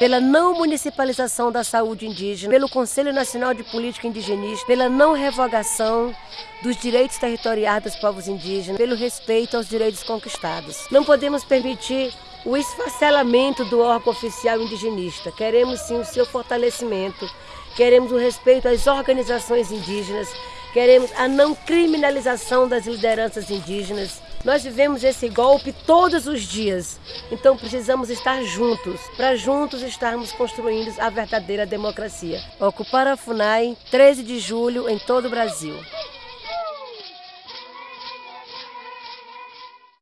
pela não municipalização da saúde indígena, pelo Conselho Nacional de Política Indigenista, pela não revogação dos direitos territoriais dos povos indígenas, pelo respeito aos direitos conquistados. Não podemos permitir o esfacelamento do órgão oficial indigenista. Queremos sim o seu fortalecimento, queremos o respeito às organizações indígenas, queremos a não criminalização das lideranças indígenas. Nós vivemos esse golpe todos os dias, então precisamos estar juntos, para juntos estarmos construindo a verdadeira democracia. Ocupar a FUNAI, 13 de julho, em todo o Brasil.